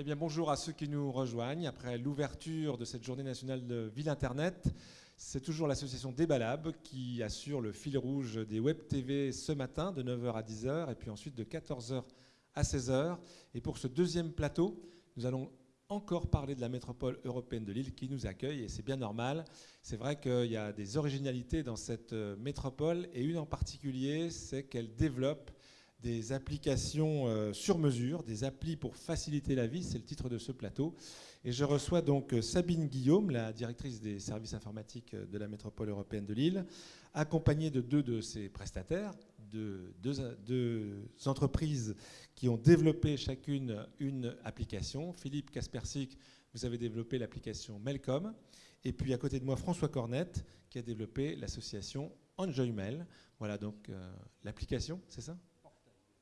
Eh bien, bonjour à ceux qui nous rejoignent. Après l'ouverture de cette journée nationale de Ville Internet, c'est toujours l'association Débalab qui assure le fil rouge des web TV ce matin de 9h à 10h et puis ensuite de 14h à 16h. Et pour ce deuxième plateau, nous allons encore parler de la métropole européenne de Lille qui nous accueille et c'est bien normal. C'est vrai qu'il y a des originalités dans cette euh, métropole et une en particulier, c'est qu'elle développe des applications euh, sur mesure, des applis pour faciliter la vie, c'est le titre de ce plateau. Et je reçois donc euh, Sabine Guillaume, la directrice des services informatiques euh, de la métropole européenne de Lille, accompagnée de deux de ses prestataires, de deux, entreprises qui ont développé chacune une application. Philippe Kaspersik, vous avez développé l'application Melcom. Et puis à côté de moi, François Cornette, qui a développé l'association EnjoyMail. Voilà donc l'application, c'est ça?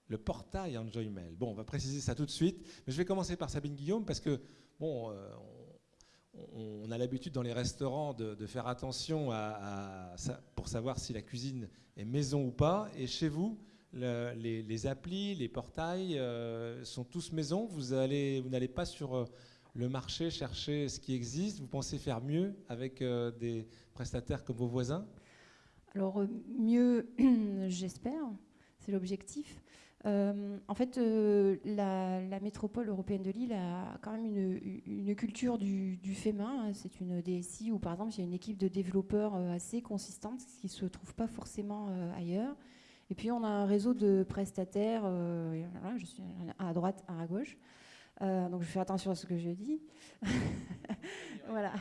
Le portail Enjoy Mail. Bon, on va préciser ça tout de suite, mais je vais commencer par Sabine Guillaume parce que, bon, euh, on, a l'habitude dans les restaurants de, faire attention pour savoir si la cuisine est maison ou pas. Et chez vous, les, applis, les portails euh, sont tous maison. Vous allez, vous n'allez pas sur euh, le marché chercher ce qui existe. Vous pensez faire mieux avec des prestataires comme vos voisins? Alors mieux, j'espère. C'est l'objectif. Euh, en fait, euh, la, métropole européenne de Lille a quand même une, culture du, fait main. C'est une DSI où, par exemple, il y a une équipe de développeurs euh, assez consistante, ce qui ne se trouve pas forcément ailleurs. Et puis, on a un réseau de prestataires, je à droite, à gauche, euh, donc je fais attention à ce que je dis. voilà.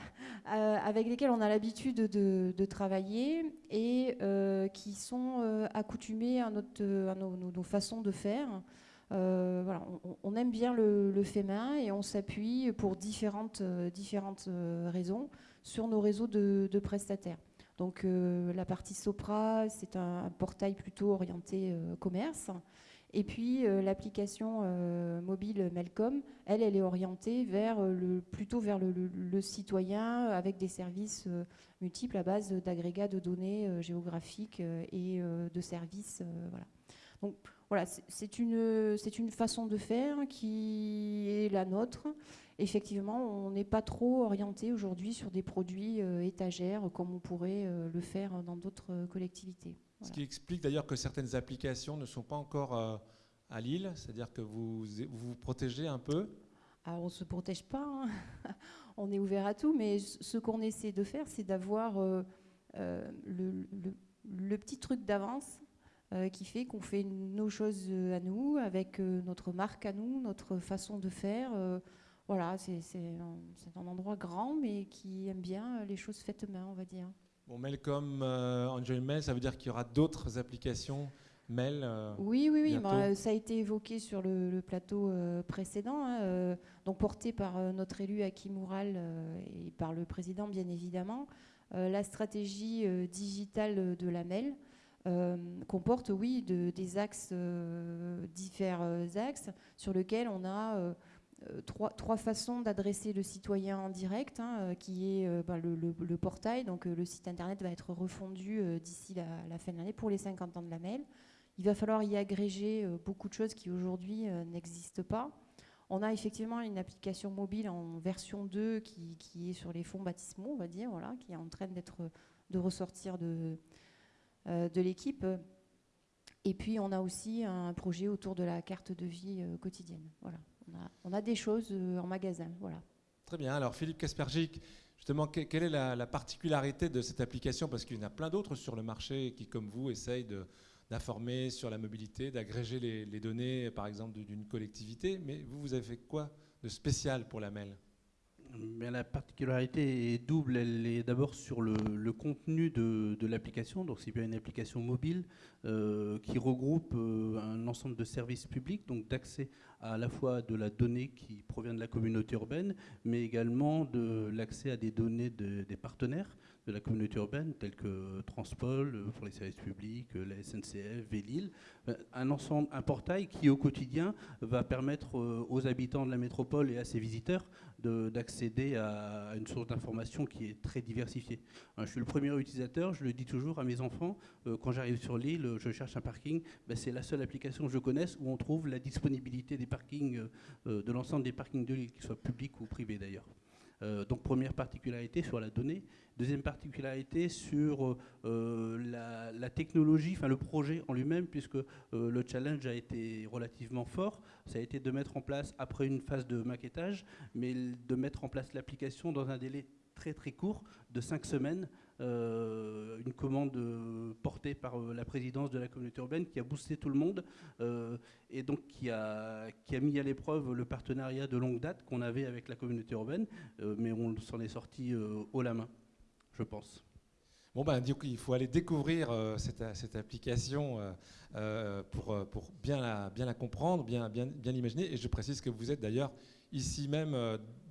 Euh, avec lesquels on a l'habitude de, travailler et euh, qui sont accoutumés à, notre, nos, façons de faire. voilà, on, aime bien le, fait main et on s'appuie pour différentes, différentes raisons sur nos réseaux de, prestataires. Donc la partie Sopra, c'est un, portail plutôt orienté commerce. Et puis euh, l'application euh, mobile Melcom, elle, elle est orientée vers euh, le, plutôt vers le, citoyen avec des services multiples à base d'agrégats de données géographiques et de services. voilà. Donc voilà, c'est une, une façon de faire qui est la nôtre. Effectivement, on n'est pas trop orienté aujourd'hui sur des produits étagères comme on pourrait le faire dans d'autres collectivités. Ce qui explique d'ailleurs que certaines applications ne sont pas encore euh, à Lille, c'est-à-dire que vous, vous protégez un peu Alors on ne se protège pas, hein. on est ouvert à tout, mais ce qu'on essaie de faire, c'est d'avoir euh, euh, le, petit truc d'avance qui fait qu'on fait nos choses à nous, avec notre marque à nous, notre façon de faire. voilà, c'est un, un endroit grand, mais qui aime bien les choses faites main, on va dire. Bon, mail comme euh, Mail, ça veut dire qu'il y aura d'autres applications mail euh, Oui, oui, oui. Bah, ça a été évoqué sur le, plateau euh, précédent, hein, donc porté par notre élu Aki Moural et par le président, bien évidemment. la stratégie digitale de la mail comporte, oui, de, des axes, différents axes, sur lesquels on a euh, trois, trois, façons d'adresser le citoyen en direct, hein, euh, qui est euh, bah, le, portail. Donc le site internet va être refondu d'ici la, fin de l'année pour les 50 ans de la mail. Il va falloir y agréger beaucoup de choses qui aujourd'hui n'existent pas. On a effectivement une application mobile en version 2 qui, est sur les fonds baptismaux, on va dire, qui est en train d'être de ressortir de, de l'équipe. Et puis on a aussi un projet autour de la carte de vie quotidienne. Voilà on a, des choses euh, en magasin. Voilà. Très bien. Alors Philippe Kaspergic, justement, quelle est la, particularité de cette application? Parce qu'il y en a plein d'autres sur le marché qui, comme vous, essayent d'informer sur la mobilité, d'agréger les, données, par exemple, d'une collectivité. Mais vous, vous avez fait quoi de spécial pour la MEL? La particularité est double. Elle est d'abord sur le, contenu de, l'application. Donc, c'est bien une application mobile euh, qui regroupe euh, un ensemble de services publics, donc d'accès à, la fois de la donnée qui provient de la communauté urbaine, mais également de l'accès à des données des partenaires. De la communauté urbaine, tels que Transpol euh, pour les services publics, euh, la SNCF, Vélil. Un ensemble, un portail qui au quotidien va permettre aux habitants de la métropole et à ses visiteurs d'accéder à une source d'information qui est très diversifiée. Hein, je suis le premier utilisateur, je le dis toujours à mes enfants, quand j'arrive sur l'île, je cherche un parking, ben, c'est la seule application que je connaisse où on trouve la disponibilité des parkings, de l'ensemble des parkings de l'île, qu'ils soient publics ou privés d'ailleurs. Euh, donc première particularité sur la donnée. Deuxième particularité sur euh, la, technologie, enfin le projet en lui-même, puisque euh, le challenge a été relativement fort. Ça a été de mettre en place, après une phase de maquettage, mais de mettre en place l'application dans un délai très très court de cinq semaines une commande euh, portée par euh, la présidence de la communauté urbaine qui a boosté tout le monde et donc qui a, qui a mis à l'épreuve le partenariat de longue date qu'on avait avec la communauté urbaine, mais on s'en est sorti haut la main, je pense. Bon, ben, du coup, il faut aller découvrir cette, cette, application pour, pour, bien, la, bien la comprendre, bien, bien, bien l'imaginer. Et je précise que vous êtes d'ailleurs ici même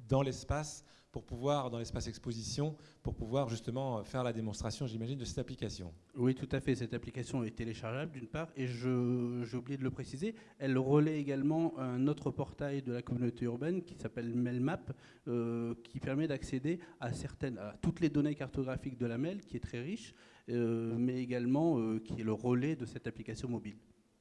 dans l'espace pour pouvoir, dans l'espace exposition, pour pouvoir justement faire la démonstration, j'imagine, de cette application. Oui, tout à fait. Cette application est téléchargeable d'une part, et j'ai oublié de le préciser, elle relaie également un autre portail de la communauté urbaine qui s'appelle Melmap, euh, qui permet d'accéder à certaines, à toutes les données cartographiques de la MEL, qui est très riche, euh, mais également euh, qui est le relais de cette application mobile.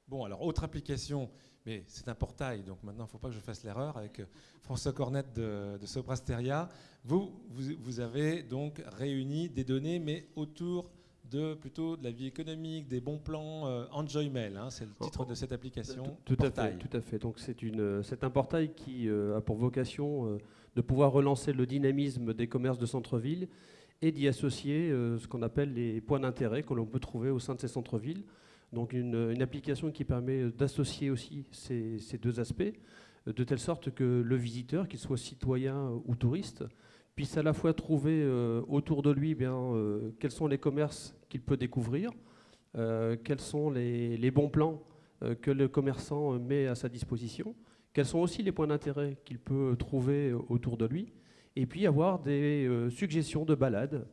Bon, alors autre application mais c'est un portail, donc maintenant il ne faut pas que je fasse l'erreur avec euh, François Cornette de, de Soprasteria. Vous, vous, avez donc réuni des données, mais autour de plutôt de la vie économique, des bons plans. Euh, Enjoy Mail, hein, c'est le titre de cette application. Tout, à fait, tout à fait. Donc c'est un portail qui euh, a pour vocation de pouvoir relancer le dynamisme des commerces de centre-ville et d'y associer ce qu'on appelle les points d'intérêt que l'on peut trouver au sein de ces centres-villes. Donc une, application qui permet d'associer aussi ces, deux aspects, de telle sorte que le visiteur, qu'il soit citoyen ou touriste, puisse à la fois trouver euh, autour de lui eh bien, euh, quels sont les commerces qu'il peut découvrir, euh, quels sont les, bons plans que le commerçant met à sa disposition, quels sont aussi les points d'intérêt qu'il peut trouver autour de lui, et puis avoir des suggestions de balades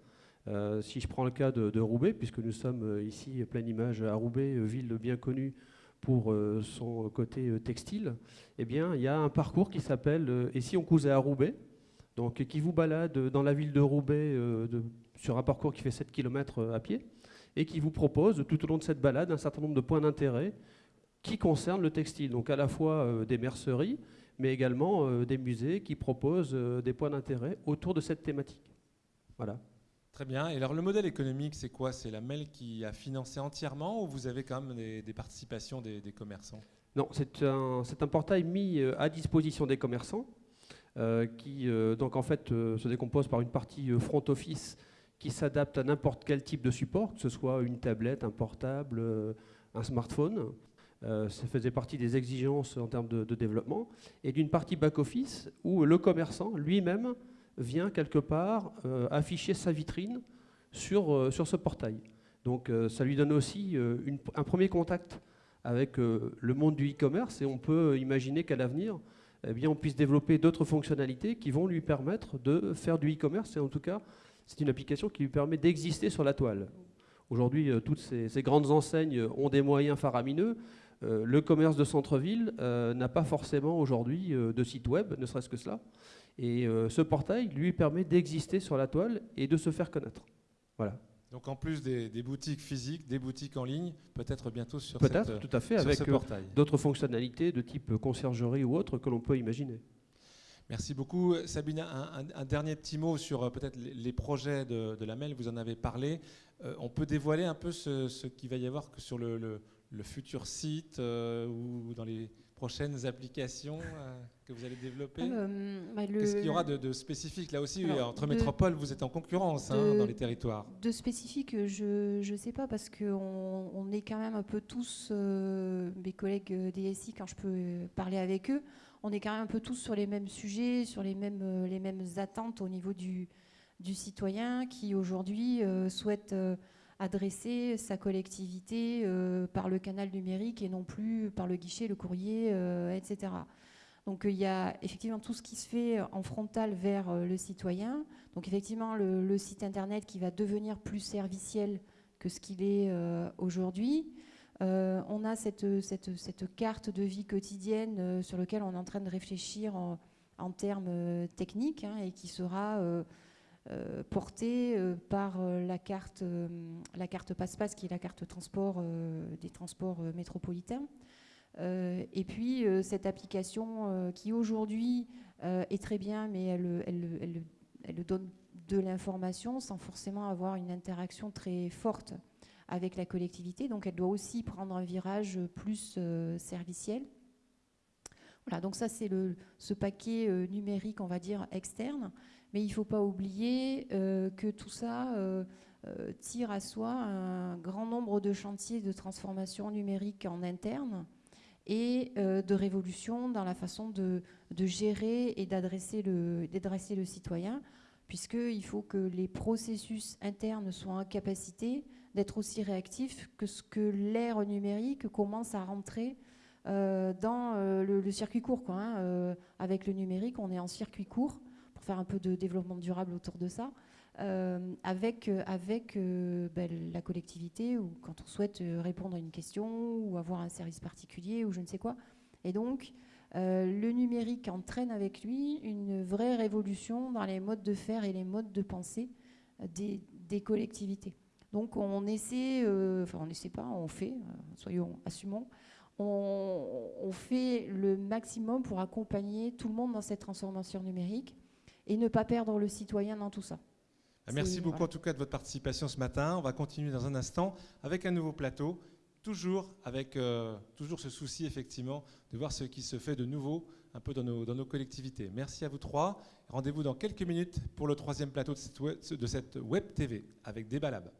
euh, si je prends le cas de, Roubaix, puisque nous sommes euh, ici pleine image à Roubaix, euh, ville bien connue pour son côté textile, eh bien, il y a un parcours qui s'appelle Et si on cousait à Roubaix donc, qui vous balade dans la ville de Roubaix sur un parcours qui fait 7 km à pied et qui vous propose tout au long de cette balade un certain nombre de points d'intérêt qui concernent le textile. Donc à la fois des merceries, mais également des musées qui proposent des points d'intérêt autour de cette thématique. Voilà. Très bien. Et alors le modèle économique, c'est quoi? C'est la MEL qui a financé entièrement ou vous avez quand même des, participations des, commerçants? Non, c'est un, un, portail mis euh, à disposition des commerçants euh, qui euh, donc en fait se décompose par une partie front office qui s'adapte à n'importe quel type de support, que ce soit une tablette, un portable, un smartphone. ça faisait partie des exigences en termes de, développement. Et d'une partie back-office où le commerçant lui-même vient quelque part euh, afficher sa vitrine sur, euh, sur ce portail. Donc euh, ça lui donne aussi un premier contact avec le monde du e-commerce et on peut imaginer qu'à l'avenir, eh bien, on puisse développer d'autres fonctionnalités qui vont lui permettre de faire du e-commerce et en tout cas, c'est une application qui lui permet d'exister sur la toile. Aujourd'hui, toutes ces, ces, grandes enseignes ont des moyens faramineux. le commerce de centre-ville n'a pas forcément aujourd'hui de site web, ne serait-ce que cela. Et euh, ce portail lui permet d'exister sur la toile et de se faire connaître. Voilà. Donc en plus des, boutiques physiques, des boutiques en ligne, peut-être bientôt sur, peut-être, tout à fait, avec ce euh, d'autres fonctionnalités de type conciergerie ou autre que l'on peut imaginer. Merci beaucoup. Sabine, un, dernier petit mot sur euh, peut-être les, projets de, la MEL, vous en avez parlé. on peut dévoiler un peu ce, qu'il va y avoir sur le, futur site ou dans les prochaines applications euh, que vous allez développer euh, bah, Qu'est-ce qu'il y aura de, spécifique Là aussi, entre métropoles, vous êtes en concurrence hein, dans les territoires. De spécifique, je ne sais pas, parce qu'on on est quand même un peu tous, euh, mes collègues DSI, quand je peux parler avec eux, on est quand même un peu tous sur les mêmes sujets, sur les mêmes, les mêmes attentes au niveau du, du citoyen qui aujourd'hui souhaite adresser sa collectivité euh, par le canal numérique et non plus par le guichet, le courrier, euh, etc. Donc il y a effectivement tout ce qui se fait en frontal vers le citoyen. Donc effectivement le, site internet qui va devenir plus serviciel que ce qu'il est aujourd'hui. on a cette, cette, cette, carte de vie quotidienne sur laquelle on est en train de réfléchir en, en termes techniques hein, et qui sera euh, portée euh, par euh, la carte, la carte passe-passe, qui est la carte transport des transports métropolitains. et puis cette application qui aujourd'hui est très bien, mais elle, donne de l'information sans forcément avoir une interaction très forte avec la collectivité. Donc elle doit aussi prendre un virage plus serviciel. Voilà, donc ça c'est ce paquet numérique, on va dire, externe. Mais il ne faut pas oublier euh, que tout ça euh, euh, tire à soi un grand nombre de chantiers de transformation numérique en interne et de révolution dans la façon de, gérer et d'adresser le, citoyen, puisqu'il faut que les processus internes soient en capacité d'être aussi réactifs que ce que l'ère numérique commence à rentrer dans le, circuit court. Hein. avec le numérique, on est en circuit court faire un peu de développement durable autour de ça, euh, avec, euh, avec euh, ben, la collectivité ou quand on souhaite répondre à une question ou avoir un service particulier ou je ne sais quoi. Et donc, le numérique entraîne avec lui une vraie révolution dans les modes de faire et les modes de pensée des, des collectivités. Donc on essaie, enfin on n'essaie pas, on fait, soyons assumons, on, on, fait le maximum pour accompagner tout le monde dans cette transformation numérique et ne pas perdre le citoyen dans tout ça. Ah, merci beaucoup en tout cas de votre participation ce matin. On va continuer dans un instant avec un nouveau plateau, toujours avec euh, toujours ce souci effectivement de voir ce qui se fait de nouveau un peu dans nos, dans nos collectivités. Merci à vous trois. Rendez-vous dans quelques minutes pour le troisième plateau de cette web, de cette web TV avec Débalab.